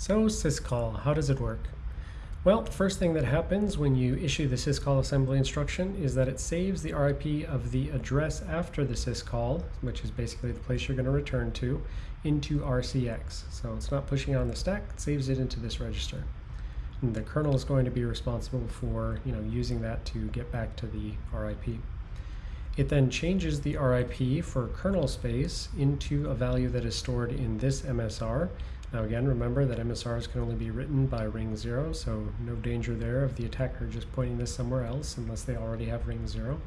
So syscall, how does it work? Well, the first thing that happens when you issue the syscall assembly instruction is that it saves the RIP of the address after the syscall, which is basically the place you're going to return to, into RCX. So it's not pushing on the stack, it saves it into this register. And the kernel is going to be responsible for you know, using that to get back to the RIP. It then changes the RIP for kernel space into a value that is stored in this MSR, now again, remember that MSRs can only be written by ring 0, so no danger there of the attacker just pointing this somewhere else unless they already have ring 0.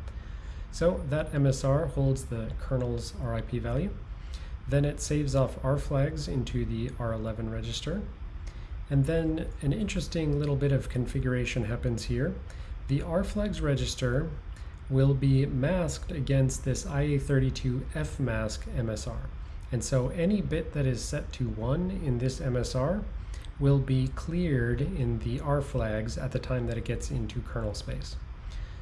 So that MSR holds the kernel's RIP value. Then it saves off R flags into the R11 register. And then an interesting little bit of configuration happens here. The R flags register will be masked against this IA32F mask MSR. And so any bit that is set to 1 in this MSR will be cleared in the R flags at the time that it gets into kernel space.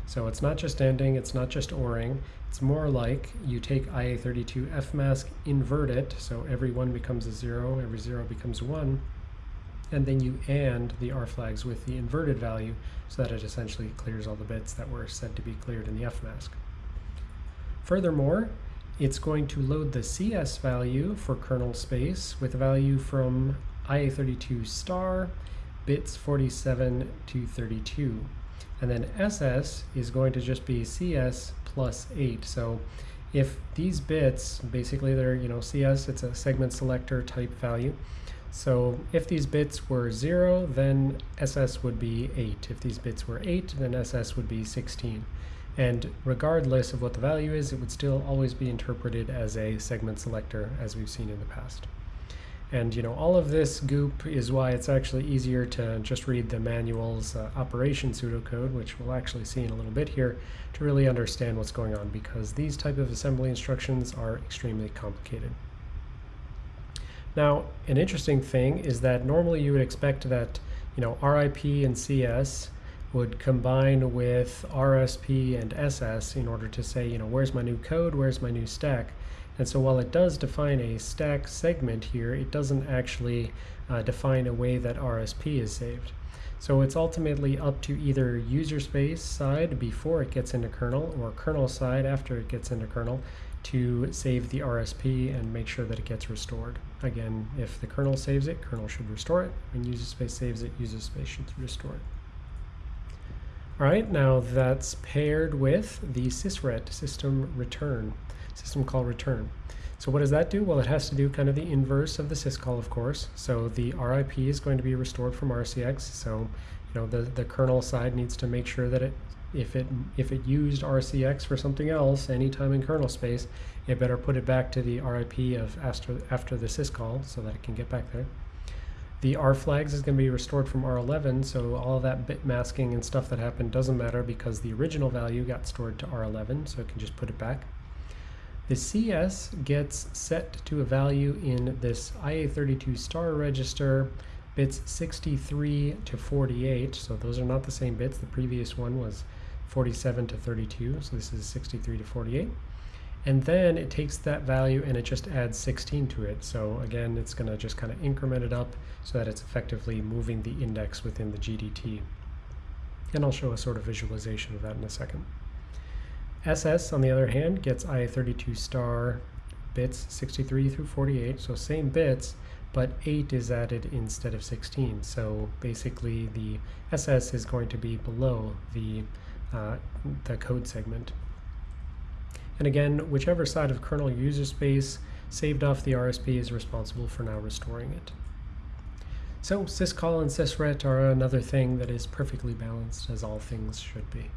So it's not just ANDing, it's not just ORing, it's more like you take IA32F mask, invert it, so every 1 becomes a 0, every 0 becomes 1, and then you AND the R flags with the inverted value so that it essentially clears all the bits that were said to be cleared in the F mask. Furthermore, it's going to load the CS value for kernel space with a value from IA32 star bits 47 to 32. And then SS is going to just be CS plus 8. So if these bits, basically they're, you know, CS, it's a segment selector type value. So if these bits were 0, then SS would be 8. If these bits were 8, then SS would be 16. And regardless of what the value is, it would still always be interpreted as a segment selector as we've seen in the past. And you know, all of this goop is why it's actually easier to just read the manual's uh, operation pseudocode, which we'll actually see in a little bit here, to really understand what's going on, because these type of assembly instructions are extremely complicated. Now, an interesting thing is that normally you would expect that, you know, RIP and CS would combine with RSP and SS in order to say, you know, where's my new code, where's my new stack. And so while it does define a stack segment here, it doesn't actually uh, define a way that RSP is saved. So it's ultimately up to either user space side before it gets into kernel or kernel side after it gets into kernel to save the RSP and make sure that it gets restored. Again, if the kernel saves it, kernel should restore it. When user space saves it, user space should restore it. All right, now that's paired with the sysret, system return, system call return. So what does that do? Well, it has to do kind of the inverse of the syscall, of course. So the RIP is going to be restored from RCX. So, you know, the, the kernel side needs to make sure that it, if it if it used RCX for something else anytime in kernel space, it better put it back to the RIP of after after the syscall so that it can get back there. The R flags is going to be restored from R11, so all that bit masking and stuff that happened doesn't matter because the original value got stored to R11, so it can just put it back. The CS gets set to a value in this IA32 star register, bits 63 to 48, so those are not the same bits. The previous one was 47 to 32, so this is 63 to 48. And then it takes that value and it just adds 16 to it. So again, it's going to just kind of increment it up so that it's effectively moving the index within the GDT. And I'll show a sort of visualization of that in a second. SS, on the other hand, gets IA32 star bits 63 through 48, so same bits, but 8 is added instead of 16. So basically the SS is going to be below the, uh, the code segment. And again, whichever side of kernel user space saved off the RSP is responsible for now restoring it. So syscall and sysret are another thing that is perfectly balanced as all things should be.